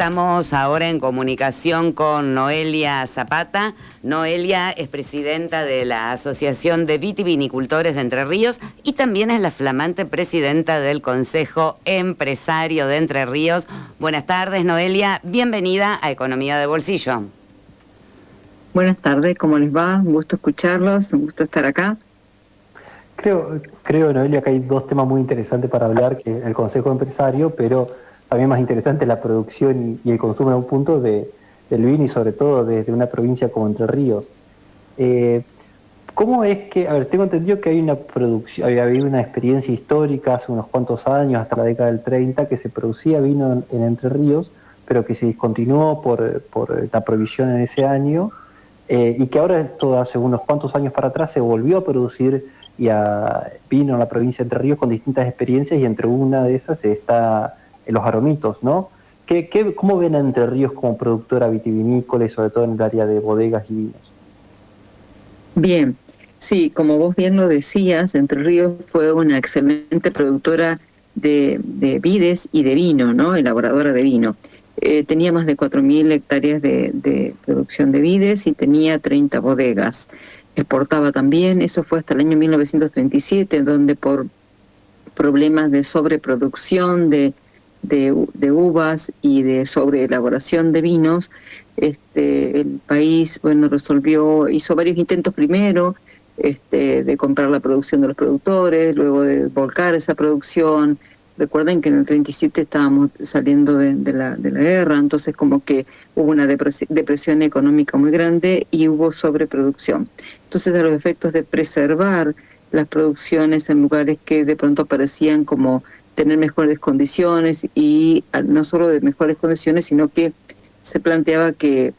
Estamos ahora en comunicación con Noelia Zapata. Noelia es presidenta de la Asociación de Vitivinicultores de Entre Ríos y también es la flamante presidenta del Consejo Empresario de Entre Ríos. Buenas tardes, Noelia. Bienvenida a Economía de Bolsillo. Buenas tardes, ¿cómo les va? Un gusto escucharlos, un gusto estar acá. Creo, creo Noelia, que hay dos temas muy interesantes para hablar, que el Consejo Empresario, pero también más interesante la producción y, el consumo en un punto de, del vino y sobre todo desde una provincia como Entre Ríos. Eh, ¿Cómo es que, a ver, tengo entendido que hay una producción, había una experiencia histórica hace unos cuantos años, hasta la década del 30, que se producía vino en, Entre Ríos, pero que se discontinuó por, por la provisión en ese año, eh, y que ahora, esto hace unos cuantos años para atrás, se volvió a producir y a, vino en la provincia de Entre Ríos con distintas experiencias, y entre una de esas está los aromitos, ¿no? ¿Qué, qué, cómo ven a Entre Ríos como productora vitivinícola y sobre todo en el área de bodegas y vinos? Bien, sí, como vos bien lo decías, Entre Ríos fue una excelente productora de, vides y de vino, ¿no? Elaboradora de vino. Eh, tenía más de 4.000 hectáreas de, de, producción de vides y tenía 30 bodegas. Exportaba también, eso fue hasta el año 1937, donde por problemas de sobreproducción, de de, uvas y de sobreelaboración de vinos, este, el país bueno resolvió, hizo varios intentos primero este, de comprar la producción de los productores, luego de volcar esa producción. Recuerden que en el 37 estábamos saliendo de, la, de la guerra, entonces como que hubo una depresión económica muy grande y hubo sobreproducción. Entonces a los efectos de preservar las producciones en lugares que de pronto parecían como tener mejores condiciones y ah, no solo de mejores condiciones, sino que se planteaba que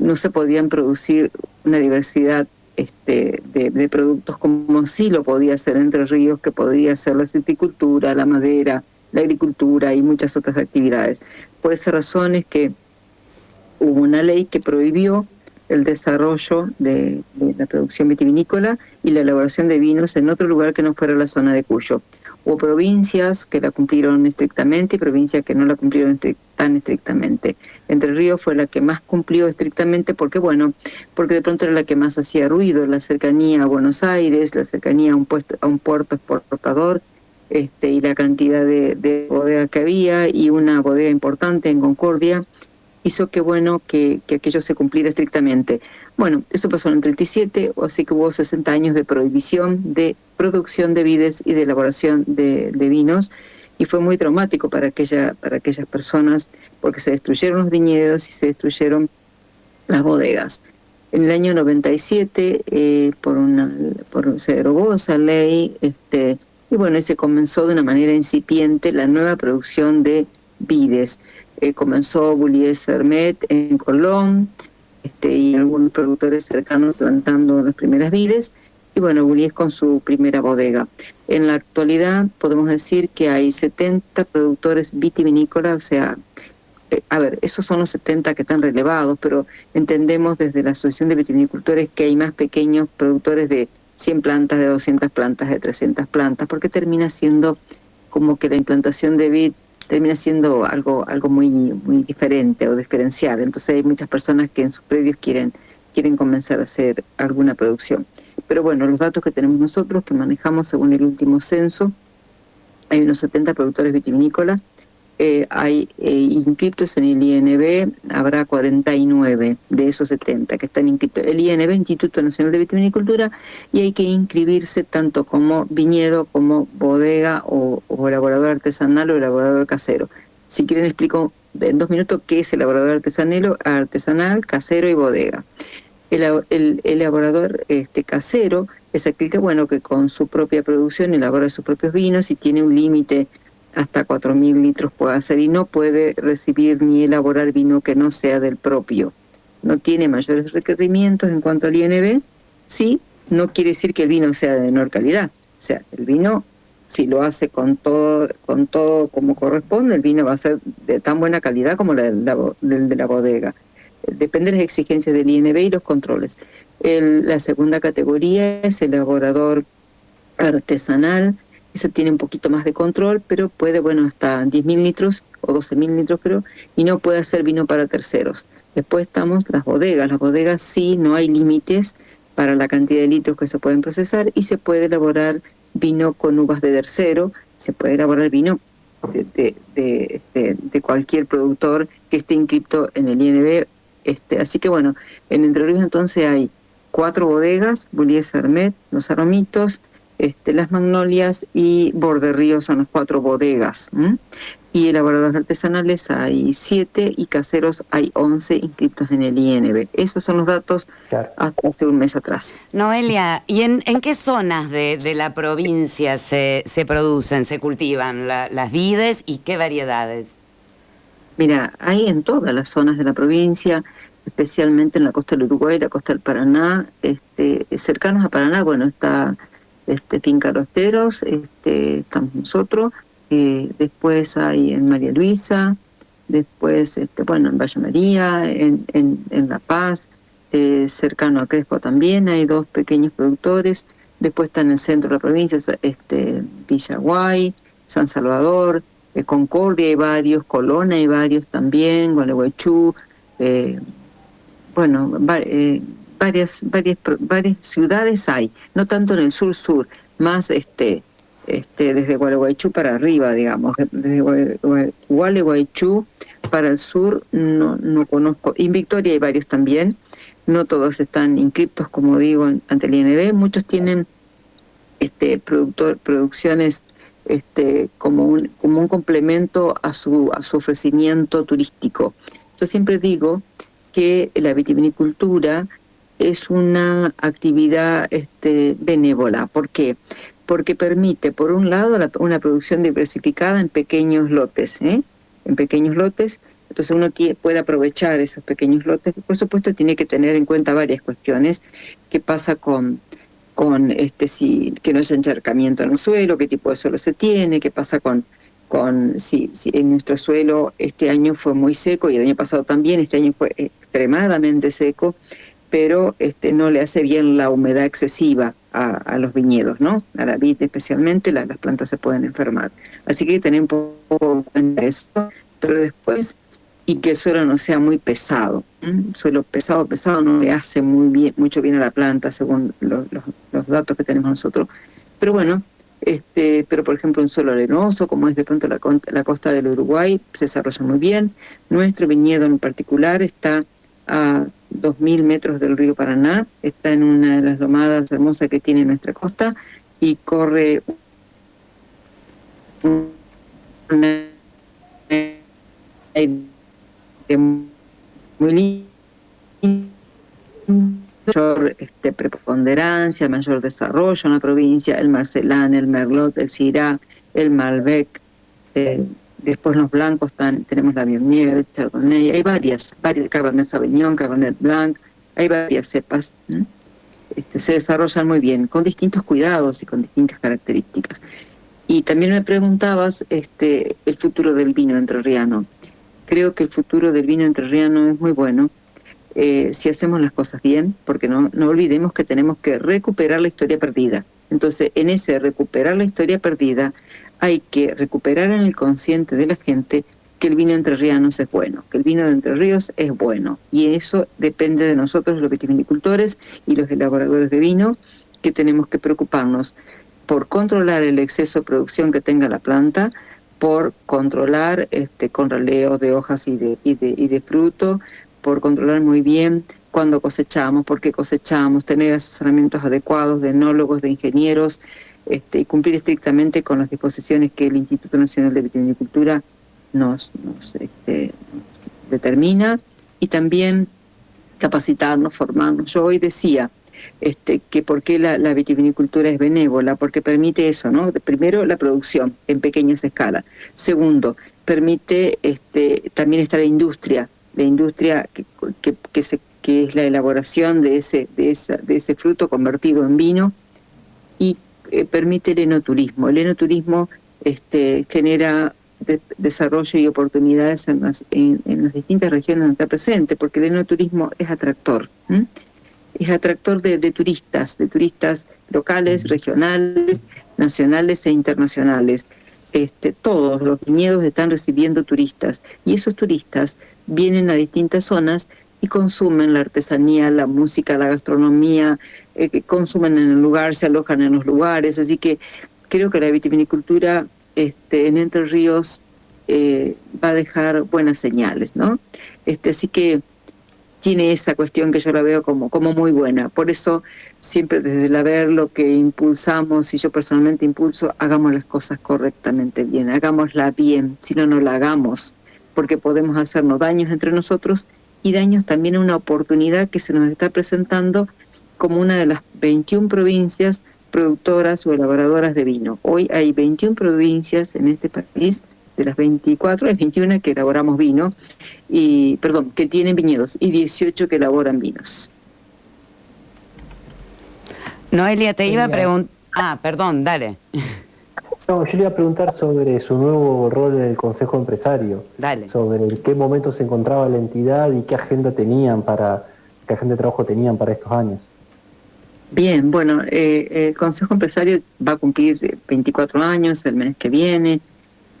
no se podían producir una diversidad este, de, productos como sí lo podía hacer Entre Ríos, que podía ser la silvicultura, la madera, la agricultura y muchas otras actividades. Por esa razón es que hubo una ley que prohibió el desarrollo de, de, la producción vitivinícola y la elaboración de vinos en otro lugar que no fuera la zona de Cuyo. Hubo provincias que la cumplieron estrictamente y provincias que no la cumplieron tan estrictamente. Entre Ríos fue la que más cumplió estrictamente porque, bueno, porque de pronto era la que más hacía ruido, la cercanía a Buenos Aires, la cercanía a un, puesto, a un puerto exportador, este, y la cantidad de, de bodegas que había y una bodega importante en Concordia hizo que bueno que, que aquello se cumpliera estrictamente. Bueno, eso pasó en el 37, así que hubo 60 años de prohibición de producción de vides y de elaboración de, vinos, y fue muy traumático para, aquella, para aquellas personas porque se destruyeron los viñedos y se destruyeron las bodegas. En el año 97 eh, por una, por, se derogó esa ley este, y bueno, se comenzó de una manera incipiente la nueva producción de vides. Eh, comenzó Bullies Hermet en Colón este, y algunos productores cercanos plantando las primeras vides y bueno, Bullies con su primera bodega. En la actualidad podemos decir que hay 70 productores vitivinícolas, o sea, eh, a ver, esos son los 70 que están relevados, pero entendemos desde la Asociación de Vitivinicultores que hay más pequeños productores de 100 plantas, de 200 plantas, de 300 plantas, porque termina siendo como que la implantación de vid termina siendo algo algo muy muy diferente o diferencial. Entonces hay muchas personas que en sus predios quieren quieren comenzar a hacer alguna producción. Pero bueno, los datos que tenemos nosotros, que manejamos según el último censo, hay unos 70 productores vitivinícolas, eh, hay eh, inscritos en el INB, habrá 49 de esos 70 que están inscritos. El INB, Instituto Nacional de Vitivinicultura, y hay que inscribirse tanto como viñedo, como bodega o, elaborador artesanal o elaborador casero. Si quieren explico en dos minutos qué es elaborador artesanal, artesanal, casero y bodega. El, el, elaborador este, casero es aquel que, bueno, que con su propia producción elabora sus propios vinos y tiene un límite hasta 4.000 litros puede hacer y no puede recibir ni elaborar vino que no sea del propio. No tiene mayores requerimientos en cuanto al INB, sí, no quiere decir que el vino sea de menor calidad. O sea, el vino, si lo hace con todo, con todo como corresponde, el vino va a ser de tan buena calidad como el de la bodega. Depende de las exigencias del INB y los controles. la segunda categoría es el elaborador artesanal, esa tiene un poquito más de control, pero puede, bueno, hasta 10.000 litros o 12.000 litros creo, y no puede hacer vino para terceros. Después estamos las bodegas. Las bodegas sí, no hay límites para la cantidad de litros que se pueden procesar y se puede elaborar vino con uvas de tercero, se puede elaborar vino de, de, cualquier productor que esté inscrito en el INB. Este, así que bueno, en Entre Ríos entonces hay cuatro bodegas, Bullies Hermet, Los Aromitos, este, Las Magnolias y Borde Río son las cuatro bodegas. Y elaboradores artesanales hay siete y caseros hay once inscritos en el INB. Esos son los datos hasta hace un mes atrás. Noelia, ¿y en, qué zonas de, la provincia se, se producen, se cultivan las vides y qué variedades? Mira, hay en todas las zonas de la provincia, especialmente en la costa del Uruguay, la costa del Paraná, este, cercanos a Paraná, bueno, está este, Finca Rosteros, este, estamos nosotros, eh, después hay en María Luisa, después, este, bueno, en Valle María, en, en, La Paz, eh, cercano a Crespo también hay dos pequeños productores, después está en el centro de la provincia, este, Villaguay, San Salvador, eh, Concordia hay varios, Colona hay varios también, Gualeguaychú, bueno, varias, varias, varias ciudades hay, no tanto en el sur-sur, más este este desde Gualeguaychú para arriba, digamos, desde Gualeguaychú para el sur no, no conozco, en Victoria hay varios también, no todos están inscriptos, como digo, ante el INB, muchos tienen este productor, producciones este, como, un, como un complemento a su, a su ofrecimiento turístico. Yo siempre digo que la vitivinicultura es una actividad este, benévola. ¿Por qué? Porque permite, por un lado, una producción diversificada en pequeños lotes, ¿eh? en pequeños lotes, entonces uno puede aprovechar esos pequeños lotes. Por supuesto, tiene que tener en cuenta varias cuestiones. ¿Qué pasa con, con este, si, que no haya encharcamiento en el suelo? ¿Qué tipo de suelo se tiene? ¿Qué pasa con, con si, si en nuestro suelo este año fue muy seco y el año pasado también, este año fue extremadamente seco? Pero este, no le hace bien la humedad excesiva a, los viñedos, ¿no? A la vid especialmente, las plantas se pueden enfermar. Así que tener un poco en cuenta eso, pero después, y que el suelo no sea muy pesado. Suelo pesado, pesado no le hace muy bien, mucho bien a la planta, según los, datos que tenemos nosotros. Pero bueno, este, pero por ejemplo un suelo arenoso, como es de pronto la, costa del Uruguay, se desarrolla muy bien. Nuestro viñedo en particular está 2.000 metros del río Paraná, está en una de las lomadas hermosas que tiene nuestra costa y corre una muy mayor este, preponderancia, mayor desarrollo en la provincia, el Marcelán, el Merlot, el Syrah, el Malbec, eh, Después los blancos están, tenemos la Viognier, el Chardonnay, hay varias, varias, Cabernet Sauvignon, Cabernet Blanc, hay varias cepas. Este, se desarrollan muy bien, con distintos cuidados y con distintas características. Y también me preguntabas este, el futuro del vino entrerriano. Creo que el futuro del vino entrerriano es muy bueno eh, si hacemos las cosas bien, porque no, no olvidemos que tenemos que recuperar la historia perdida. Entonces, en ese recuperar la historia perdida, hay que recuperar en el consciente de la gente que el vino entre ríos es bueno, que el vino de Entre Ríos es bueno. Y eso depende de nosotros, los vitivinicultores y los elaboradores de vino, que tenemos que preocuparnos por controlar el exceso de producción que tenga la planta, por controlar este, con raleo de hojas y de, y de, fruto, por controlar muy bien cuando cosechamos, por qué cosechamos, tener asesoramientos adecuados de enólogos, de ingenieros, este, y cumplir estrictamente con las disposiciones que el Instituto Nacional de Vitivinicultura nos, este, determina y también capacitarnos, formarnos. Yo hoy decía este, que por qué la, vitivinicultura es benévola, porque permite eso, ¿no? Primero, la producción en pequeñas escalas. Segundo, permite este, también está la industria, la industria que, que, se, que es la elaboración de ese, de, esa, de ese fruto convertido en vino eh, permite el enoturismo. El enoturismo este, genera desarrollo y oportunidades en las, en, las, distintas regiones donde está presente, porque el enoturismo es atractor. es atractor de, turistas, de turistas locales, regionales, nacionales e internacionales. Este, todos los viñedos están recibiendo turistas y esos turistas vienen a distintas zonas y consumen la artesanía, la música, la gastronomía, eh, consumen en el lugar, se alojan en los lugares, así que creo que la vitivinicultura este, en Entre Ríos eh, va a dejar buenas señales, ¿no? Este, así que tiene esa cuestión que yo la veo como, como muy buena. Por eso siempre desde el haber lo que impulsamos, y yo personalmente impulso, hagamos las cosas correctamente bien, hagámosla bien, si no, no la hagamos, porque podemos hacernos daños entre nosotros y daños también a una oportunidad que se nos está presentando como una de las 21 provincias productoras o elaboradoras de vino. Hoy hay 21 provincias en este país de las 24, hay 21 que elaboramos vino, y perdón, que tienen viñedos, y 18 que elaboran vinos. Noelia, te iba a preguntar... Ah, perdón, dale. No, yo le iba a preguntar sobre su nuevo rol en el Consejo Empresario. Dale. Sobre en qué momento se encontraba la entidad y qué agenda tenían para, qué agenda de trabajo tenían para estos años. Bien, bueno, eh, el Consejo Empresario va a cumplir 24 años el mes que viene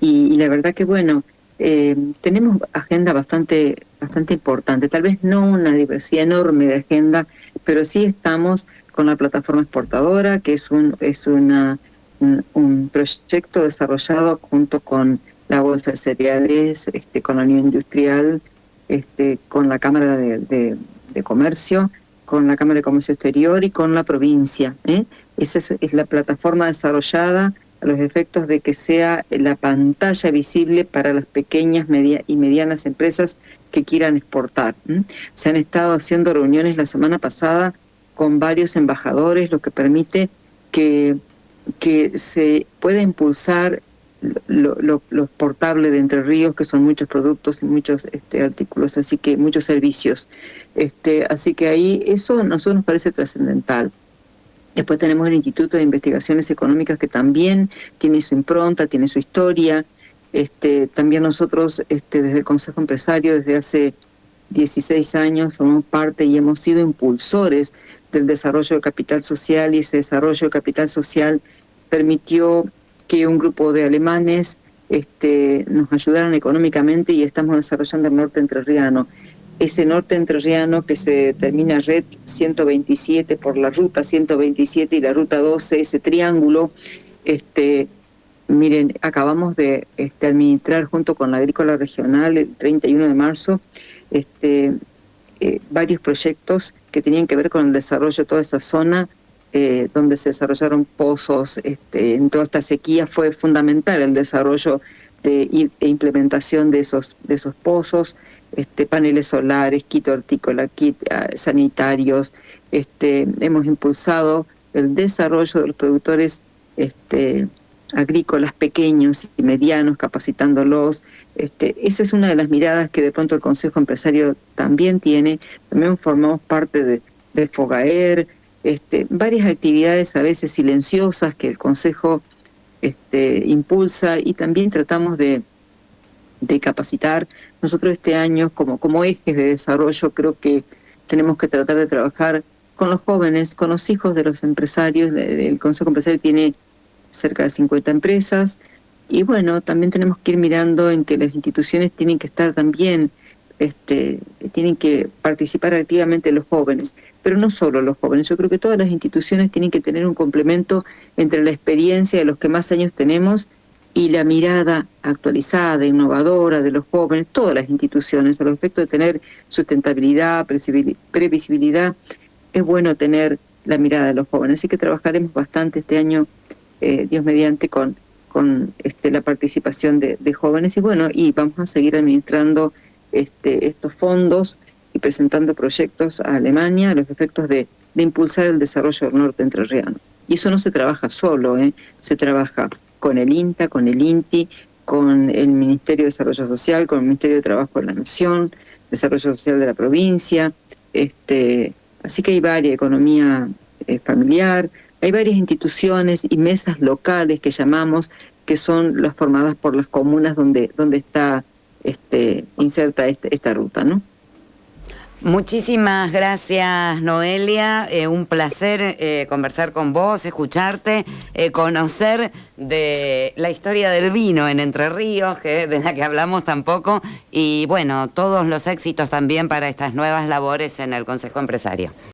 y, la verdad que bueno, eh, tenemos agenda bastante, bastante importante, tal vez no una diversidad enorme de agenda, pero sí estamos con la plataforma exportadora, que es un, es una, un, proyecto desarrollado junto con la Bolsa de Cereales, este, con la Unión Industrial, este, con la Cámara de, Comercio, con la Cámara de Comercio Exterior y con la provincia. ¿eh? Esa es la plataforma desarrollada a los efectos de que sea la pantalla visible para las pequeñas media y medianas empresas que quieran exportar. Se han estado haciendo reuniones la semana pasada con varios embajadores, lo que permite que, que se pueda impulsar lo, lo, exportable de Entre Ríos, que son muchos productos y muchos este, artículos, así que muchos servicios. Este, así que ahí eso a nosotros nos parece trascendental. Después tenemos el Instituto de Investigaciones Económicas que también tiene su impronta, tiene su historia. Este, también nosotros este, desde el Consejo Empresario, desde hace 16 años, somos parte y hemos sido impulsores del desarrollo de capital social y ese desarrollo de capital social permitió que un grupo de alemanes este, nos ayudaran económicamente y estamos desarrollando el norte entrerriano. Ese norte entrerriano que se termina red 127 por la ruta 127 y la ruta 12, ese triángulo, este, miren, acabamos de este, administrar junto con la Agrícola Regional el 31 de marzo este, eh, varios proyectos que tenían que ver con el desarrollo de toda esa zona eh, donde se desarrollaron pozos, este, en toda esta sequía fue fundamental el desarrollo de, e implementación de esos, de esos pozos, este, paneles solares, kit hortícola, kit ah, sanitarios. Este, hemos impulsado el desarrollo de los productores agrícolas pequeños y medianos, capacitándolos. Esa es una de las miradas que de pronto el Consejo Empresario también tiene. También formamos parte de, del FOGAER, este, varias actividades a veces silenciosas que el Consejo este, impulsa y también tratamos de capacitar. Nosotros este año, como, como ejes de desarrollo, creo que tenemos que tratar de trabajar con los jóvenes, con los hijos de los empresarios. El Consejo Empresario tiene cerca de 50 empresas. Y bueno, también tenemos que ir mirando en que las instituciones tienen que estar también, este, tienen que participar activamente los jóvenes, pero no solo los jóvenes. Yo creo que todas las instituciones tienen que tener un complemento entre la experiencia de los que más años tenemos y la mirada actualizada, innovadora de los jóvenes, todas las instituciones, a respecto de tener sustentabilidad, previsibilidad, es bueno tener la mirada de los jóvenes. Así que trabajaremos bastante este año, eh, Dios mediante, con, con este, la participación de, jóvenes y bueno, y vamos a seguir administrando este, estos fondos y presentando proyectos a Alemania a los efectos de, impulsar el desarrollo del norte entrerriano. Y eso no se trabaja solo, ¿eh? se trabaja con el INTA, con el INTI, con el Ministerio de Desarrollo Social, con el Ministerio de Trabajo de la Nación, Desarrollo Social de la provincia, este, así que hay varias, economía eh, familiar, hay varias instituciones y mesas locales que llamamos, que son las formadas por las comunas donde, donde está este, inserta este, esta ruta, ¿no? Muchísimas gracias, Noelia. Eh, un placer eh, conversar con vos, escucharte, eh, conocer de la historia del vino en Entre Ríos, que, de la que hablamos tampoco, y bueno, todos los éxitos también para estas nuevas labores en el Consejo Empresario.